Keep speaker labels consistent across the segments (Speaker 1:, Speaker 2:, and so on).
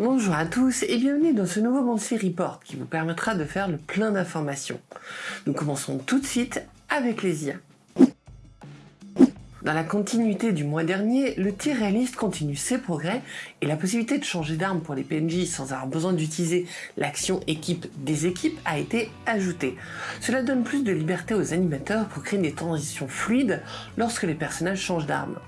Speaker 1: Bonjour à tous et bienvenue dans ce nouveau Monthly Report qui vous permettra de faire le plein d'informations. Nous commençons tout de suite avec les IA. Dans la continuité du mois dernier, le tir réaliste continue ses progrès et la possibilité de changer d'arme pour les PNJ sans avoir besoin d'utiliser l'action équipe des équipes a été ajoutée. Cela donne plus de liberté aux animateurs pour créer des transitions fluides lorsque les personnages changent d'arme.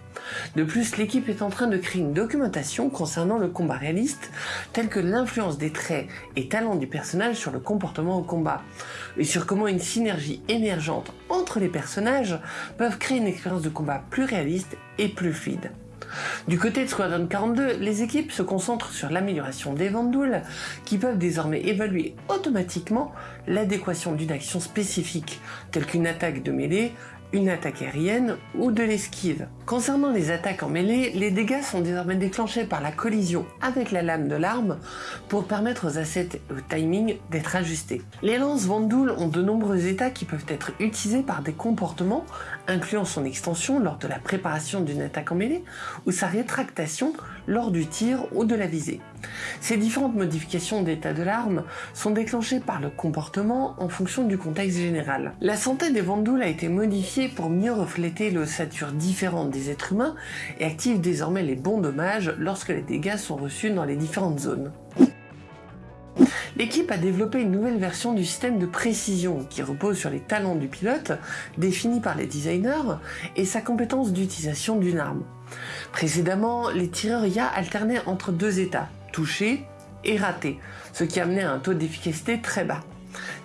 Speaker 1: De plus, l'équipe est en train de créer une documentation concernant le combat réaliste, telle que l'influence des traits et talents du personnage sur le comportement au combat, et sur comment une synergie émergente entre les personnages peuvent créer une expérience de combat plus réaliste et plus fluide. Du côté de Squadron 42, les équipes se concentrent sur l'amélioration des vandoules qui peuvent désormais évaluer automatiquement l'adéquation d'une action spécifique, telle qu'une attaque de mêlée, une attaque aérienne ou de l'esquive. Concernant les attaques en mêlée, les dégâts sont désormais déclenchés par la collision avec la lame de l'arme pour permettre aux assets et au timing d'être ajustés. Les lances Vandoul ont de nombreux états qui peuvent être utilisés par des comportements incluant son extension lors de la préparation d'une attaque en mêlée ou sa rétractation lors du tir ou de la visée. Ces différentes modifications d'état de l'arme sont déclenchées par le comportement en fonction du contexte général. La santé des Vandouls a été modifiée pour mieux refléter l'ossature différente des êtres humains et active désormais les bons dommages lorsque les dégâts sont reçus dans les différentes zones. L'équipe a développé une nouvelle version du système de précision qui repose sur les talents du pilote, définis par les designers, et sa compétence d'utilisation d'une arme. Précédemment, les tireurs IA alternaient entre deux états, touché et raté, ce qui amenait à un taux d'efficacité très bas.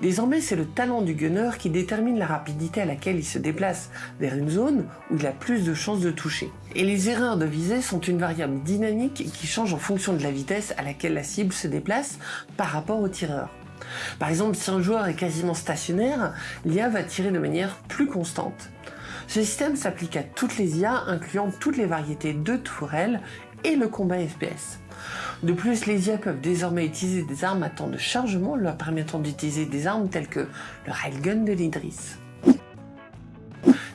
Speaker 1: Désormais, c'est le talent du gunner qui détermine la rapidité à laquelle il se déplace vers une zone où il a plus de chances de toucher. Et les erreurs de visée sont une variable dynamique qui change en fonction de la vitesse à laquelle la cible se déplace par rapport au tireur. Par exemple, si un joueur est quasiment stationnaire, l'IA va tirer de manière plus constante. Ce système s'applique à toutes les IA, incluant toutes les variétés de tourelles et le combat FPS. De plus, les IA peuvent désormais utiliser des armes à temps de chargement leur permettant d'utiliser des armes telles que le railgun de l'Idris.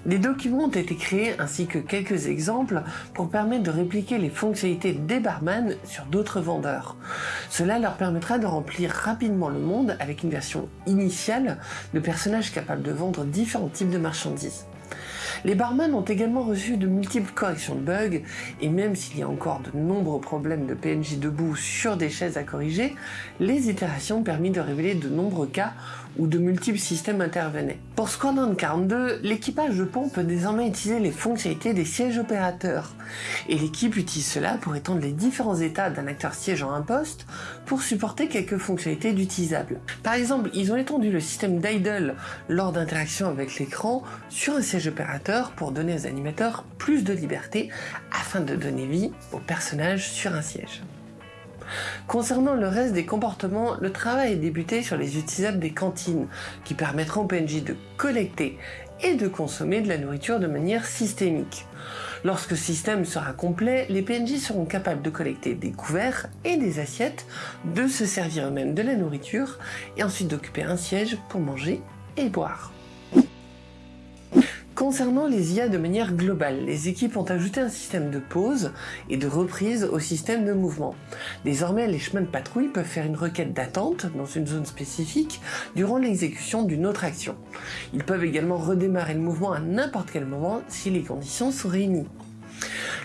Speaker 1: Des documents ont été créés ainsi que quelques exemples pour permettre de répliquer les fonctionnalités des barman sur d'autres vendeurs. Cela leur permettra de remplir rapidement le monde avec une version initiale de personnages capables de vendre différents types de marchandises. Les barman ont également reçu de multiples corrections de bugs, et même s'il y a encore de nombreux problèmes de PNJ debout sur des chaises à corriger, les itérations ont permis de révéler de nombreux cas où de multiples systèmes intervenaient. Pour Squadron 42, l'équipage de pont peut désormais utiliser les fonctionnalités des sièges opérateurs, et l'équipe utilise cela pour étendre les différents états d'un acteur siégeant un poste pour supporter quelques fonctionnalités d'utilisables. Par exemple, ils ont étendu le système d'idle lors d'interactions avec l'écran sur un siège opérateur pour donner aux animateurs plus de liberté afin de donner vie aux personnages sur un siège. Concernant le reste des comportements, le travail est débuté sur les utilisables des cantines, qui permettront au PNJ de collecter et de consommer de la nourriture de manière systémique. Lorsque le système sera complet, les PNJ seront capables de collecter des couverts et des assiettes, de se servir eux-mêmes de la nourriture, et ensuite d'occuper un siège pour manger et boire. Concernant les IA de manière globale, les équipes ont ajouté un système de pause et de reprise au système de mouvement. Désormais, les chemins de patrouille peuvent faire une requête d'attente dans une zone spécifique durant l'exécution d'une autre action. Ils peuvent également redémarrer le mouvement à n'importe quel moment si les conditions sont réunies.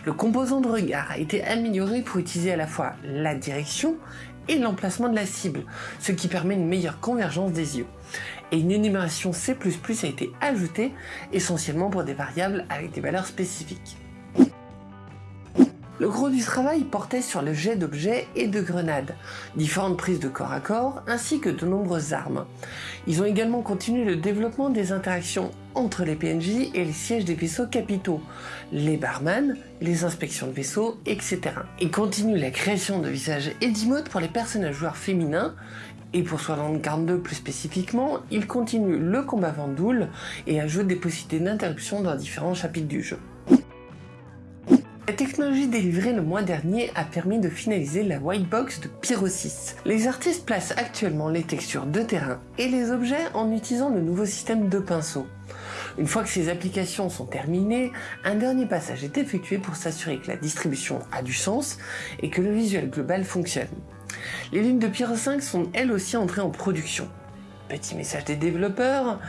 Speaker 1: Le composant de regard a été amélioré pour utiliser à la fois la direction et l'emplacement de la cible, ce qui permet une meilleure convergence des yeux. Et une énumération C++ a été ajoutée, essentiellement pour des variables avec des valeurs spécifiques. Le gros du travail portait sur le jet d'objets et de grenades, différentes prises de corps à corps, ainsi que de nombreuses armes. Ils ont également continué le développement des interactions entre les PNJ et les sièges des vaisseaux capitaux, les barman, les inspections de vaisseaux, etc. Et continuent la création de visages et d'emotes pour les personnages joueurs féminins, et pour Squadron 42 plus spécifiquement, ils continuent le combat Vandoul et ajoutent des possibilités d'interruption dans différents chapitres du jeu. La technologie délivrée le mois dernier a permis de finaliser la white box de Pyro 6. Les artistes placent actuellement les textures de terrain et les objets en utilisant le nouveau système de pinceau. Une fois que ces applications sont terminées, un dernier passage est effectué pour s'assurer que la distribution a du sens et que le visuel global fonctionne. Les lunes de Pyro 5 sont elles aussi entrées en production. Petit message des développeurs,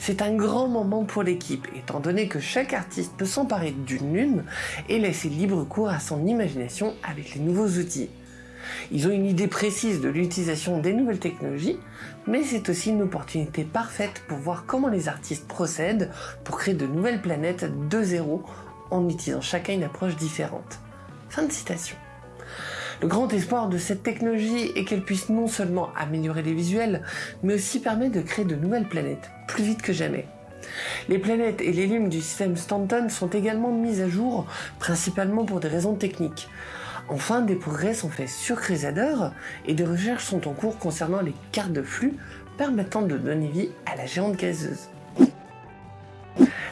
Speaker 1: c'est un grand moment pour l'équipe, étant donné que chaque artiste peut s'emparer d'une lune et laisser libre cours à son imagination avec les nouveaux outils. Ils ont une idée précise de l'utilisation des nouvelles technologies, mais c'est aussi une opportunité parfaite pour voir comment les artistes procèdent pour créer de nouvelles planètes de zéro en utilisant chacun une approche différente. Fin de citation. Le grand espoir de cette technologie est qu'elle puisse non seulement améliorer les visuels, mais aussi permettre de créer de nouvelles planètes, plus vite que jamais. Les planètes et les lunes du système Stanton sont également mises à jour, principalement pour des raisons techniques. Enfin, des progrès sont faits sur Crusader et des recherches sont en cours concernant les cartes de flux permettant de donner vie à la géante gazeuse.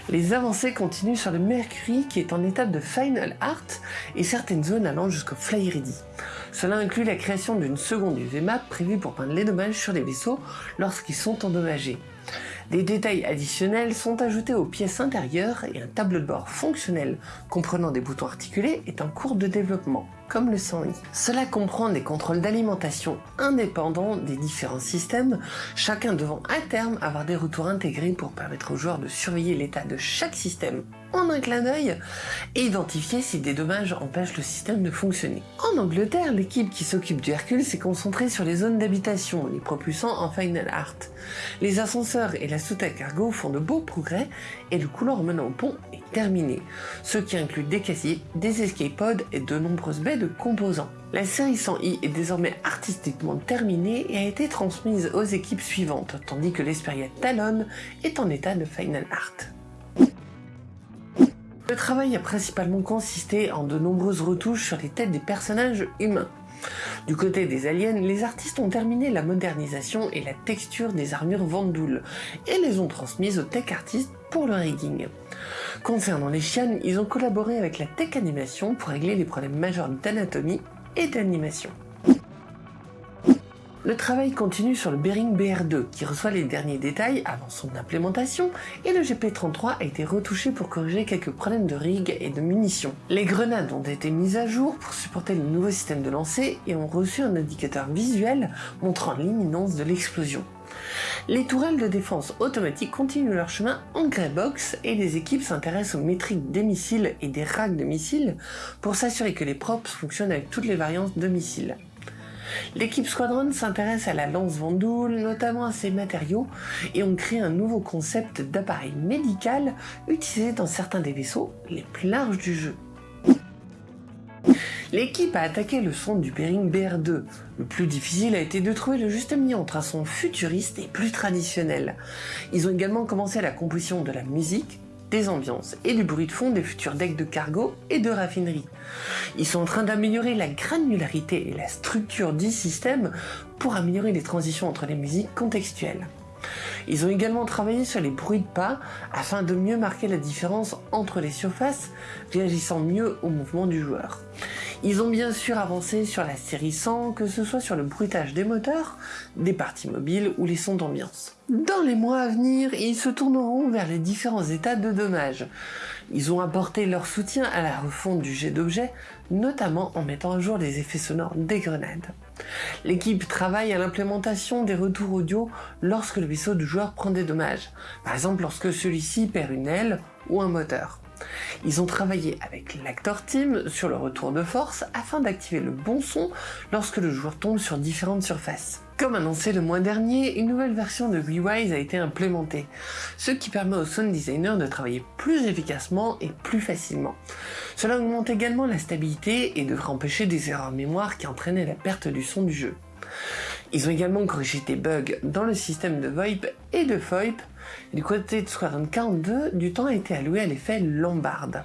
Speaker 1: Les avancées continuent sur le Mercury qui est en étape de Final Art et certaines zones allant jusqu'au Fly Ready. Cela inclut la création d'une seconde UV map prévue pour peindre les dommages sur les vaisseaux lorsqu'ils sont endommagés. Des détails additionnels sont ajoutés aux pièces intérieures et un tableau de bord fonctionnel comprenant des boutons articulés est en cours de développement comme le 100i. Cela comprend des contrôles d'alimentation indépendants des différents systèmes, chacun devant à terme avoir des retours intégrés pour permettre aux joueurs de surveiller l'état de chaque système en un clin d'œil et identifier si des dommages empêchent le système de fonctionner. En Angleterre, l'équipe qui s'occupe du Hercule s'est concentrée sur les zones d'habitation, les propulsant en Final Art. Les ascenseurs et la soute à cargo font de beaux progrès et le couloir menant au pont est terminé, ce qui inclut des casiers, des escape pods et de nombreuses baies composants. La série 100i est désormais artistiquement terminée et a été transmise aux équipes suivantes, tandis que l'Esperia Talon est en état de Final Art. Le travail a principalement consisté en de nombreuses retouches sur les têtes des personnages humains. Du côté des aliens, les artistes ont terminé la modernisation et la texture des armures Vandoul et les ont transmises aux tech artistes pour le rigging. Concernant les chiennes, ils ont collaboré avec la tech animation pour régler les problèmes majeurs d'anatomie et d'animation. Le travail continue sur le Bering BR2 qui reçoit les derniers détails avant son implémentation et le GP33 a été retouché pour corriger quelques problèmes de rig et de munitions. Les grenades ont été mises à jour pour supporter le nouveau système de lancer et ont reçu un indicateur visuel montrant l'imminence de l'explosion. Les tourelles de défense automatique continuent leur chemin en greybox et les équipes s'intéressent aux métriques des missiles et des racks de missiles pour s'assurer que les props fonctionnent avec toutes les variantes de missiles. L'équipe Squadron s'intéresse à la lance Vendoul, notamment à ses matériaux, et on crée un nouveau concept d'appareil médical utilisé dans certains des vaisseaux les plus larges du jeu. L'équipe a attaqué le son du Bering BR2. Le plus difficile a été de trouver le juste milieu entre un son futuriste et plus traditionnel. Ils ont également commencé la composition de la musique, des ambiances et du bruit de fond des futurs decks de cargo et de raffinerie. Ils sont en train d'améliorer la granularité et la structure du système pour améliorer les transitions entre les musiques contextuelles. Ils ont également travaillé sur les bruits de pas afin de mieux marquer la différence entre les surfaces, réagissant mieux au mouvement du joueur. Ils ont bien sûr avancé sur la série 100, que ce soit sur le bruitage des moteurs, des parties mobiles ou les sons d'ambiance. Dans les mois à venir, ils se tourneront vers les différents états de dommages. Ils ont apporté leur soutien à la refonte du jet d'objets, notamment en mettant à jour les effets sonores des grenades. L'équipe travaille à l'implémentation des retours audio lorsque le vaisseau du joueur prend des dommages, par exemple lorsque celui-ci perd une aile ou un moteur. Ils ont travaillé avec l'Actor Team sur le retour de force afin d'activer le bon son lorsque le joueur tombe sur différentes surfaces. Comme annoncé le mois dernier, une nouvelle version de Rewise a été implémentée, ce qui permet aux sound designers de travailler plus efficacement et plus facilement. Cela augmente également la stabilité et devrait empêcher des erreurs mémoire qui entraînaient la perte du son du jeu. Ils ont également corrigé des bugs dans le système de VoIP et de FOIP. du côté de Squadron 42, du temps a été alloué à l'effet Lombard.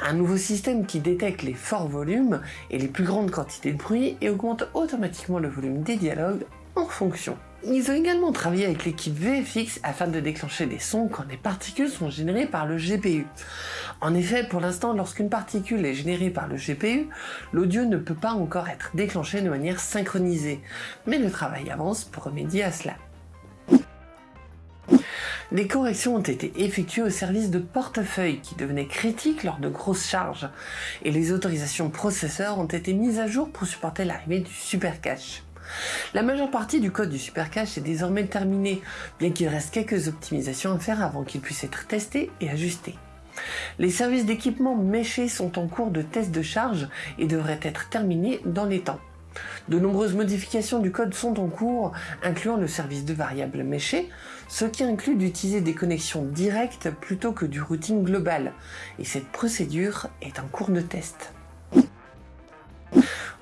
Speaker 1: Un nouveau système qui détecte les forts volumes et les plus grandes quantités de bruit et augmente automatiquement le volume des dialogues en fonction. Ils ont également travaillé avec l'équipe VFX afin de déclencher des sons quand des particules sont générées par le GPU. En effet, pour l'instant, lorsqu'une particule est générée par le GPU, l'audio ne peut pas encore être déclenché de manière synchronisée, mais le travail avance pour remédier à cela. Des corrections ont été effectuées au service de portefeuille qui devenait critique lors de grosses charges, et les autorisations processeurs ont été mises à jour pour supporter l'arrivée du super cache. La majeure partie du code du Supercache est désormais terminée, bien qu'il reste quelques optimisations à faire avant qu'il puisse être testé et ajusté. Les services d'équipement méchés sont en cours de test de charge et devraient être terminés dans les temps. De nombreuses modifications du code sont en cours, incluant le service de variables méchées, ce qui inclut d'utiliser des connexions directes plutôt que du routing global, et cette procédure est en cours de test.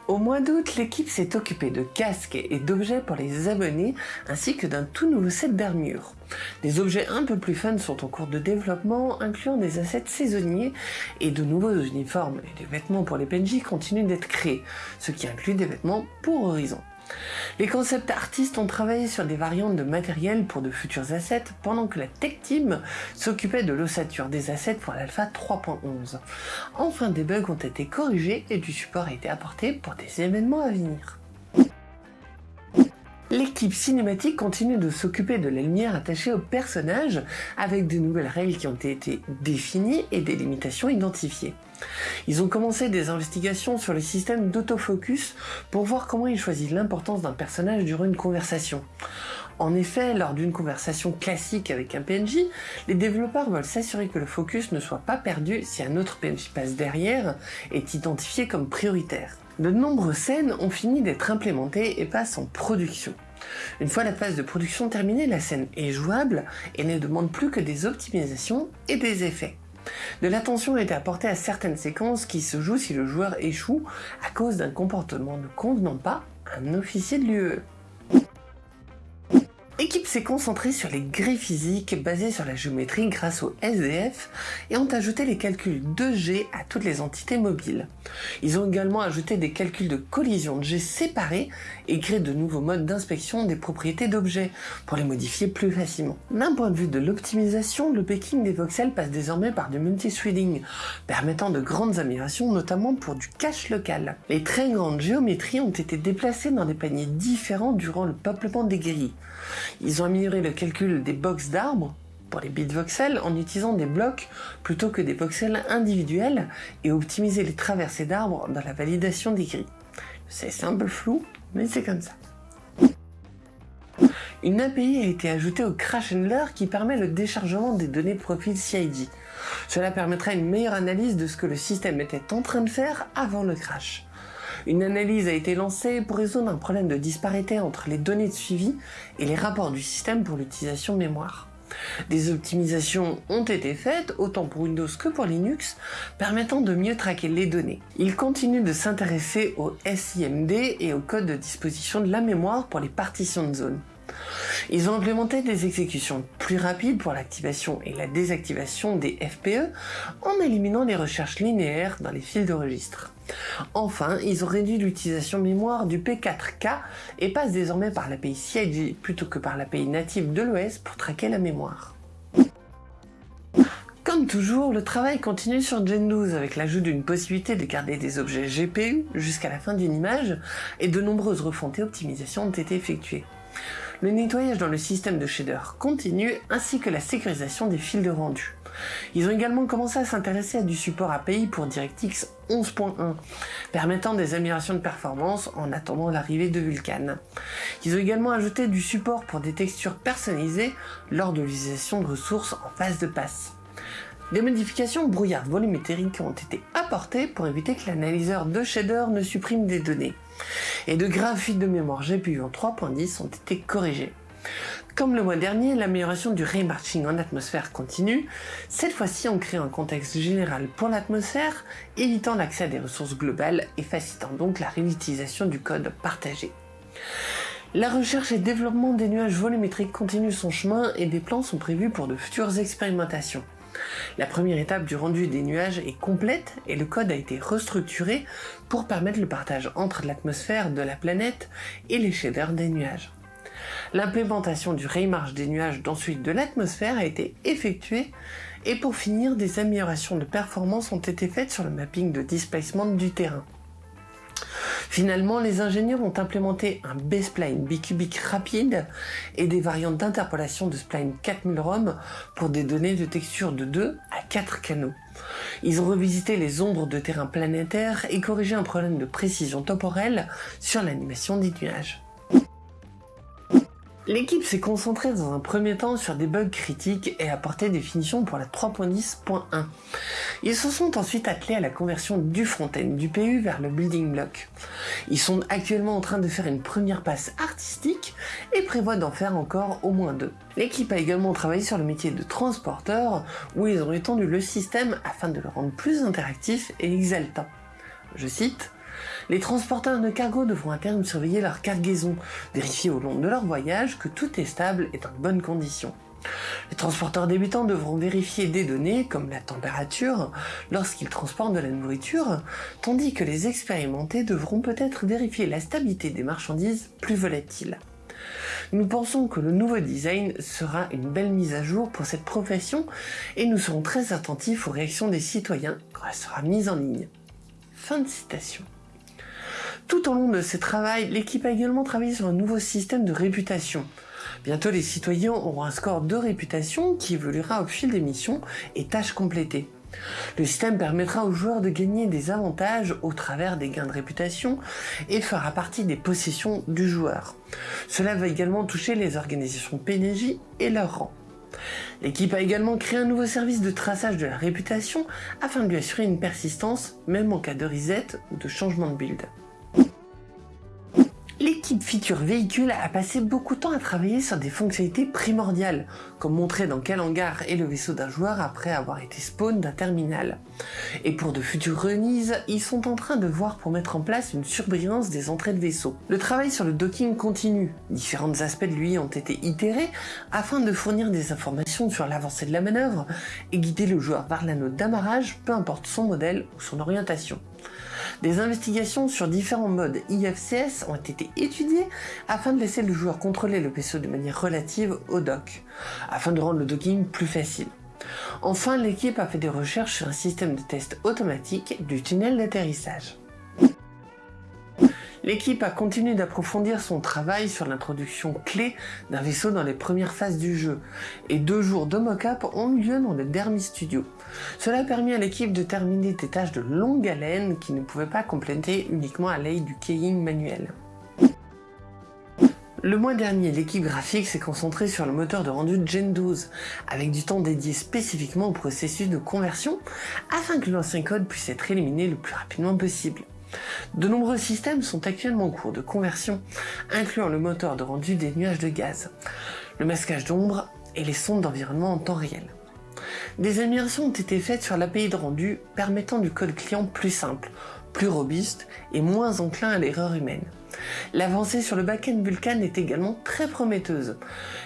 Speaker 1: Au mois d'août, l'équipe s'est occupée de casques et d'objets pour les abonnés, ainsi que d'un tout nouveau set d'armure. Des objets un peu plus fun sont en cours de développement, incluant des assets saisonniers, et de nouveaux uniformes et des vêtements pour les PNJ continuent d'être créés, ce qui inclut des vêtements pour Horizon. Les concept artistes ont travaillé sur des variantes de matériel pour de futurs assets, pendant que la tech team s'occupait de l'ossature des assets pour l'alpha 3.11. Enfin, des bugs ont été corrigés et du support a été apporté pour des événements à venir. L'équipe cinématique continue de s'occuper de la lumière attachée aux personnages avec de nouvelles règles qui ont été définies et des limitations identifiées. Ils ont commencé des investigations sur le système d'autofocus pour voir comment il choisit l'importance d'un personnage durant une conversation. En effet, lors d'une conversation classique avec un PNJ, les développeurs veulent s'assurer que le focus ne soit pas perdu si un autre PNJ passe derrière et est identifié comme prioritaire. De nombreuses scènes ont fini d'être implémentées et passent en production. Une fois la phase de production terminée, la scène est jouable et ne demande plus que des optimisations et des effets. De l'attention a été apportée à certaines séquences qui se jouent si le joueur échoue à cause d'un comportement ne convenant pas à un officier de l'UE. L'équipe s'est concentrée sur les grilles physiques basées sur la géométrie grâce au SDF et ont ajouté les calculs de G à toutes les entités mobiles. Ils ont également ajouté des calculs de collision de G séparés et créé de nouveaux modes d'inspection des propriétés d'objets pour les modifier plus facilement. D'un point de vue de l'optimisation, le packing des voxels passe désormais par du multi-threading, permettant de grandes améliorations notamment pour du cache local. Les très grandes géométries ont été déplacées dans des paniers différents durant le peuplement des grilles. Ils ont amélioré le calcul des box d'arbres pour les bits voxels en utilisant des blocs plutôt que des voxels individuels et optimisé les traversées d'arbres dans la validation des grilles. C'est simple flou, mais c'est comme ça. Une API a été ajoutée au Crash Handler qui permet le déchargement des données profil CID. Cela permettra une meilleure analyse de ce que le système était en train de faire avant le crash. Une analyse a été lancée pour résoudre un problème de disparité entre les données de suivi et les rapports du système pour l'utilisation mémoire. Des optimisations ont été faites, autant pour Windows que pour Linux, permettant de mieux traquer les données. Il continue de s'intéresser au SIMD et au code de disposition de la mémoire pour les partitions de zone. Ils ont implémenté des exécutions plus rapides pour l'activation et la désactivation des FPE en éliminant les recherches linéaires dans les fils de registre. Enfin, ils ont réduit l'utilisation mémoire du P4K et passent désormais par l'API CIG plutôt que par l'API native de l'OS pour traquer la mémoire. Comme toujours, le travail continue sur Gen 12 avec l'ajout d'une possibilité de garder des objets GPU jusqu'à la fin d'une image et de nombreuses refontes et optimisations ont été effectuées le nettoyage dans le système de shader continue ainsi que la sécurisation des fils de rendu. Ils ont également commencé à s'intéresser à du support API pour DirectX 11.1, permettant des améliorations de performance en attendant l'arrivée de Vulkan. Ils ont également ajouté du support pour des textures personnalisées lors de l'utilisation de ressources en phase de passe. Des modifications brouillard volumétriques ont été apportées pour éviter que l'analyseur de shader ne supprime des données. Et de graves fuites de mémoire GPU en 3.10 ont été corrigées. Comme le mois dernier, l'amélioration du raymarching en atmosphère continue, cette fois-ci on crée un contexte général pour l'atmosphère, évitant l'accès à des ressources globales et facilitant donc la réutilisation du code partagé. La recherche et développement des nuages volumétriques continue son chemin et des plans sont prévus pour de futures expérimentations. La première étape du rendu des nuages est complète et le code a été restructuré pour permettre le partage entre l'atmosphère de la planète et les shaders des nuages. L'implémentation du raymarch des nuages celui de l'atmosphère a été effectuée et pour finir, des améliorations de performance ont été faites sur le mapping de displacement du terrain. Finalement, les ingénieurs ont implémenté un B-spline bicubique rapide et des variantes d'interpolation de spline 4000 ROM pour des données de texture de 2 à 4 canaux. Ils ont revisité les ombres de terrain planétaire et corrigé un problème de précision temporelle sur l'animation des nuages. L'équipe s'est concentrée dans un premier temps sur des bugs critiques et a apporté des finitions pour la 3.10.1. Ils se sont ensuite attelés à la conversion du front-end du PU vers le building block. Ils sont actuellement en train de faire une première passe artistique et prévoient d'en faire encore au moins deux. L'équipe a également travaillé sur le métier de transporteur où ils ont étendu le système afin de le rendre plus interactif et exaltant. Je cite les transporteurs de cargo devront à terme surveiller leur cargaison, vérifier au long de leur voyage que tout est stable et dans de bonnes conditions. Les transporteurs débutants devront vérifier des données, comme la température, lorsqu'ils transportent de la nourriture, tandis que les expérimentés devront peut-être vérifier la stabilité des marchandises plus volatiles. Nous pensons que le nouveau design sera une belle mise à jour pour cette profession et nous serons très attentifs aux réactions des citoyens quand elle sera mise en ligne. Fin de citation. Tout au long de ce travail, l'équipe a également travaillé sur un nouveau système de réputation. Bientôt, les citoyens auront un score de réputation qui évoluera au fil des missions et tâches complétées. Le système permettra aux joueurs de gagner des avantages au travers des gains de réputation et fera partie des possessions du joueur. Cela va également toucher les organisations PNJ et leurs rangs. L'équipe a également créé un nouveau service de traçage de la réputation afin de lui assurer une persistance même en cas de reset ou de changement de build. L'équipe Feature Véhicule a passé beaucoup de temps à travailler sur des fonctionnalités primordiales, comme montrer dans quel hangar est le vaisseau d'un joueur après avoir été spawn d'un terminal. Et pour de futures remises, ils sont en train de voir pour mettre en place une surbrillance des entrées de vaisseau. Le travail sur le docking continue, différents aspects de lui ont été itérés afin de fournir des informations sur l'avancée de la manœuvre et guider le joueur vers l'anneau d'amarrage, peu importe son modèle ou son orientation. Des investigations sur différents modes IFCS ont été étudiées afin de laisser le joueur contrôler le vaisseau de manière relative au dock, afin de rendre le docking plus facile. Enfin, l'équipe a fait des recherches sur un système de test automatique du tunnel d'atterrissage. L'équipe a continué d'approfondir son travail sur l'introduction clé d'un vaisseau dans les premières phases du jeu, et deux jours de mock-up ont eu lieu dans le Dermy Studio. Cela a permis à l'équipe de terminer des tâches de longue haleine qui ne pouvaient pas compléter uniquement à l'aide du keying manuel. Le mois dernier, l'équipe graphique s'est concentrée sur le moteur de rendu Gen 12, avec du temps dédié spécifiquement au processus de conversion, afin que l'ancien code puisse être éliminé le plus rapidement possible. De nombreux systèmes sont actuellement en cours de conversion, incluant le moteur de rendu des nuages de gaz, le masquage d'ombre et les sondes d'environnement en temps réel. Des améliorations ont été faites sur l'API de rendu permettant du code client plus simple, plus robuste et moins enclin à l'erreur humaine. L'avancée sur le backend Vulkan est également très prometteuse.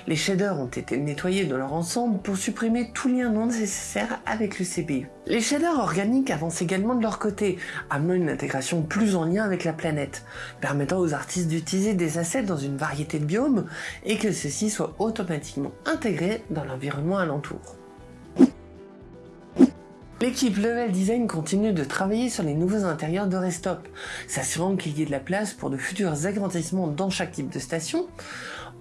Speaker 1: Les shaders ont été nettoyés de leur ensemble pour supprimer tout lien non nécessaire avec le CPU. Les shaders organiques avancent également de leur côté, amenant une intégration plus en lien avec la planète, permettant aux artistes d'utiliser des assets dans une variété de biomes et que ceux-ci soient automatiquement intégrés dans l'environnement alentour. L'équipe Level Design continue de travailler sur les nouveaux intérieurs de Restop, s'assurant qu'il y ait de la place pour de futurs agrandissements dans chaque type de station.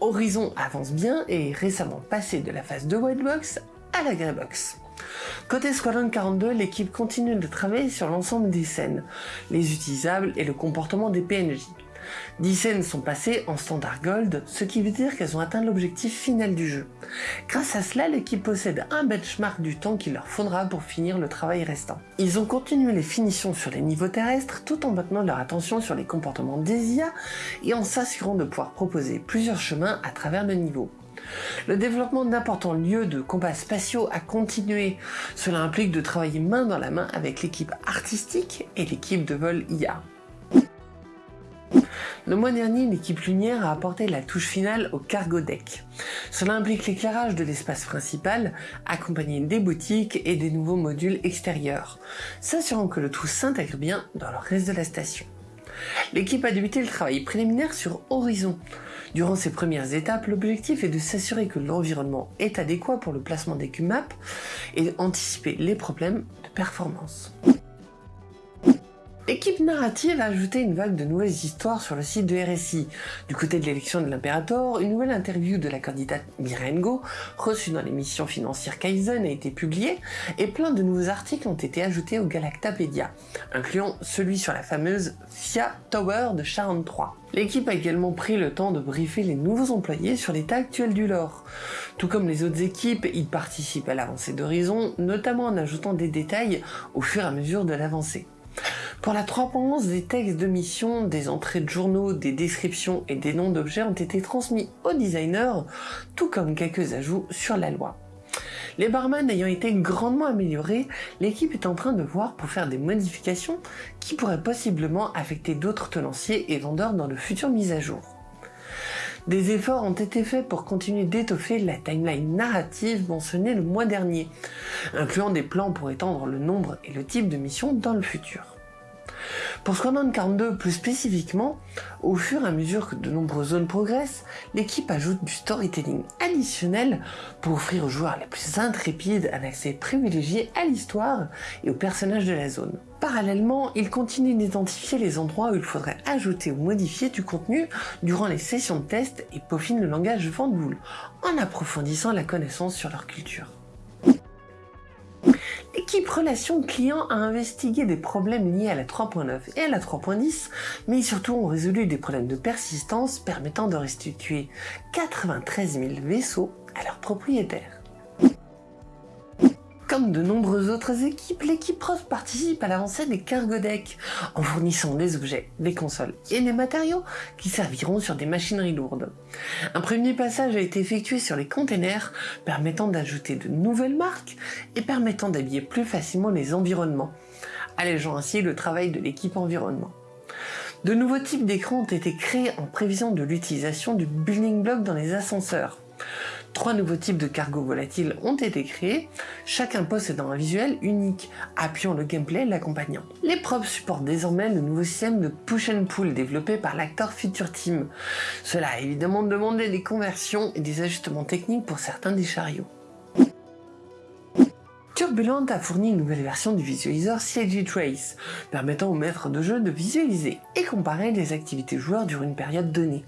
Speaker 1: Horizon avance bien et est récemment passé de la phase de White Box à la Grey Box. Côté Squadron 42, l'équipe continue de travailler sur l'ensemble des scènes, les utilisables et le comportement des PNJ. 10 scènes sont passées en standard gold, ce qui veut dire qu'elles ont atteint l'objectif final du jeu. Grâce à cela, l'équipe possède un benchmark du temps qu'il leur faudra pour finir le travail restant. Ils ont continué les finitions sur les niveaux terrestres tout en maintenant leur attention sur les comportements des IA et en s'assurant de pouvoir proposer plusieurs chemins à travers le niveau. Le développement d'importants lieux de combat spatiaux a continué. Cela implique de travailler main dans la main avec l'équipe artistique et l'équipe de vol IA. Le mois dernier, l'équipe Lumière a apporté la touche finale au cargo deck. Cela implique l'éclairage de l'espace principal, accompagné des boutiques et des nouveaux modules extérieurs, s'assurant que le tout s'intègre bien dans le reste de la station. L'équipe a débuté le travail préliminaire sur Horizon. Durant ces premières étapes, l'objectif est de s'assurer que l'environnement est adéquat pour le placement des QMAP et anticiper les problèmes de performance. Narrative a ajouté une vague de nouvelles histoires sur le site de RSI. Du côté de l'élection de l'impérator, une nouvelle interview de la candidate Mirengo, reçue dans l'émission financière Kaizen, a été publiée, et plein de nouveaux articles ont été ajoutés au Galactapédia, incluant celui sur la fameuse FIA Tower de Charon 3. L'équipe a également pris le temps de briefer les nouveaux employés sur l'état actuel du lore. Tout comme les autres équipes, ils participent à l'avancée d'Horizon, notamment en ajoutant des détails au fur et à mesure de l'avancée. Pour la 3.11, des textes de mission, des entrées de journaux, des descriptions et des noms d'objets ont été transmis aux designers, tout comme quelques ajouts sur la loi. Les barman ayant été grandement améliorés, l'équipe est en train de voir pour faire des modifications qui pourraient possiblement affecter d'autres tenanciers et vendeurs dans de futures mises à jour. Des efforts ont été faits pour continuer d'étoffer la timeline narrative mentionnée le mois dernier, incluant des plans pour étendre le nombre et le type de missions dans le futur. Pour Squadron 42 plus spécifiquement, au fur et à mesure que de nombreuses zones progressent, l'équipe ajoute du storytelling additionnel pour offrir aux joueurs les plus intrépides un accès privilégié à l'histoire et aux personnages de la zone. Parallèlement, il continue d'identifier les endroits où il faudrait ajouter ou modifier du contenu durant les sessions de test et peaufine le langage Vendboule, en approfondissant la connaissance sur leur culture. L'équipe Relations Clients a investigué des problèmes liés à la 3.9 et à la 3.10, mais surtout ont résolu des problèmes de persistance permettant de restituer 93 000 vaisseaux à leurs propriétaires. Comme de nombreuses autres équipes, l'équipe Prof participe à l'avancée des cargo decks en fournissant des objets, des consoles et des matériaux qui serviront sur des machineries lourdes. Un premier passage a été effectué sur les containers permettant d'ajouter de nouvelles marques et permettant d'habiller plus facilement les environnements, allégeant ainsi le travail de l'équipe environnement. De nouveaux types d'écrans ont été créés en prévision de l'utilisation du building block dans les ascenseurs. Trois nouveaux types de cargo volatiles ont été créés, chacun possédant un visuel unique, appuyant le gameplay l'accompagnant. Les props supportent désormais le nouveau système de push and pull développé par l'acteur Future Team. Cela a évidemment demandé des conversions et des ajustements techniques pour certains des chariots. Turbulent a fourni une nouvelle version du visualiseur CG Trace, permettant aux maîtres de jeu de visualiser et comparer les activités joueurs durant une période donnée.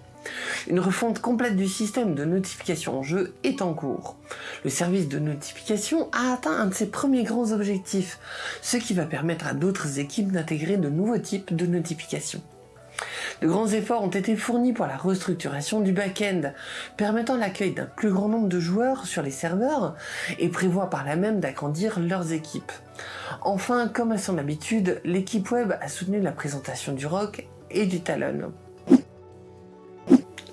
Speaker 1: Une refonte complète du système de notification en jeu est en cours. Le service de notification a atteint un de ses premiers grands objectifs, ce qui va permettre à d'autres équipes d'intégrer de nouveaux types de notifications. De grands efforts ont été fournis pour la restructuration du back-end, permettant l'accueil d'un plus grand nombre de joueurs sur les serveurs et prévoit par là même d'agrandir leurs équipes. Enfin, comme à son habitude, l'équipe web a soutenu la présentation du rock et du talon.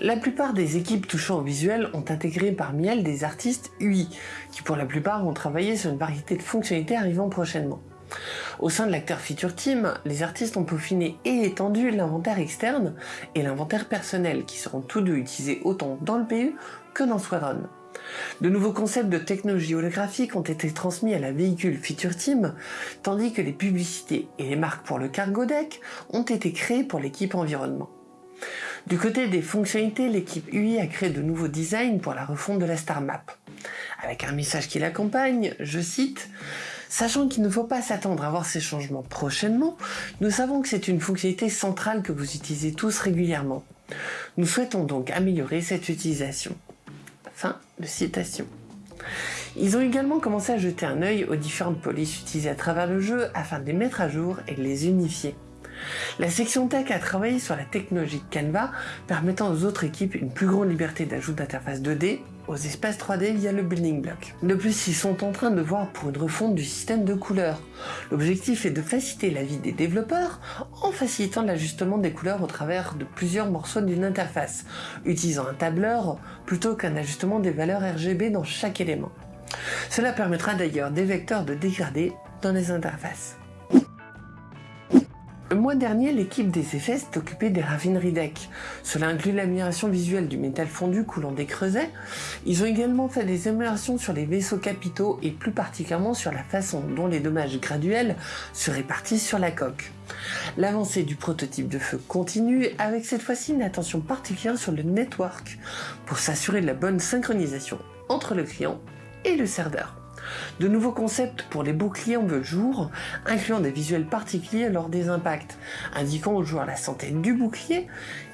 Speaker 1: La plupart des équipes touchant au visuel ont intégré parmi elles des artistes UI, qui pour la plupart ont travaillé sur une variété de fonctionnalités arrivant prochainement. Au sein de l'acteur Feature Team, les artistes ont peaufiné et étendu l'inventaire externe et l'inventaire personnel, qui seront tous deux utilisés autant dans le PU que dans Squadron. De nouveaux concepts de technologie holographique ont été transmis à la véhicule Feature Team, tandis que les publicités et les marques pour le cargo deck ont été créées pour l'équipe environnement. Du côté des fonctionnalités, l'équipe UI a créé de nouveaux designs pour la refonte de la Star Map. Avec un message qui l'accompagne, je cite Sachant qu'il ne faut pas s'attendre à voir ces changements prochainement, nous savons que c'est une fonctionnalité centrale que vous utilisez tous régulièrement. Nous souhaitons donc améliorer cette utilisation. Fin de citation. Ils ont également commencé à jeter un œil aux différentes polices utilisées à travers le jeu afin de les mettre à jour et de les unifier. La section tech a travaillé sur la technologie Canva, permettant aux autres équipes une plus grande liberté d'ajout d'interface 2D aux espaces 3D via le building block. De plus, ils sont en train de voir pour une refonte du système de couleurs. L'objectif est de faciliter la vie des développeurs en facilitant l'ajustement des couleurs au travers de plusieurs morceaux d'une interface, utilisant un tableur plutôt qu'un ajustement des valeurs RGB dans chaque élément. Cela permettra d'ailleurs des vecteurs de dégradés dans les interfaces. Le mois dernier, l'équipe des effets s'est occupée des raffineries deck. Cela inclut l'amélioration visuelle du métal fondu coulant des creusets. Ils ont également fait des améliorations sur les vaisseaux capitaux et plus particulièrement sur la façon dont les dommages graduels se répartissent sur la coque. L'avancée du prototype de feu continue avec cette fois-ci une attention particulière sur le network pour s'assurer de la bonne synchronisation entre le client et le serveur. De nouveaux concepts pour les boucliers en veut jour, incluant des visuels particuliers lors des impacts, indiquant aux joueurs la santé du bouclier,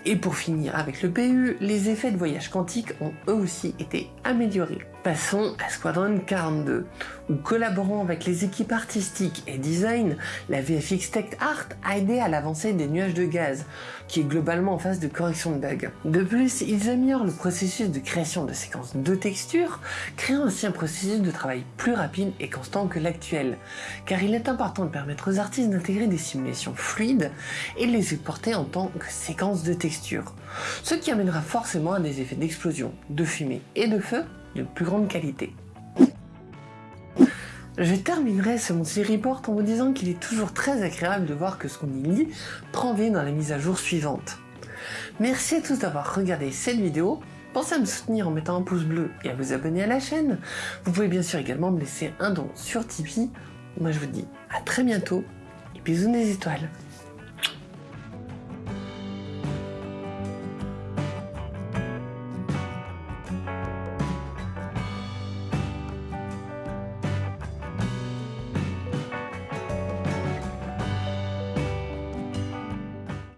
Speaker 1: et pour finir avec le PU, les effets de voyage quantique ont eux aussi été améliorés. Passons à Squadron 42, où collaborant avec les équipes artistiques et design, la VFX Tech Art a aidé à l'avancée des nuages de gaz, qui est globalement en phase de correction de bugs. De plus, ils améliorent le processus de création de séquences de textures, créant ainsi un processus de travail plus rapide et constant que l'actuel, car il est important de permettre aux artistes d'intégrer des simulations fluides et de les exporter en tant que séquences de textures, ce qui amènera forcément à des effets d'explosion, de fumée et de feu de plus grande qualité. Je terminerai ce Monthly Report en vous disant qu'il est toujours très agréable de voir que ce qu'on y lit prend vie dans la mise à jour suivante. Merci à tous d'avoir regardé cette vidéo, pensez à me soutenir en mettant un pouce bleu et à vous abonner à la chaîne. Vous pouvez bien sûr également me laisser un don sur Tipeee. Moi je vous dis à très bientôt et bisous des étoiles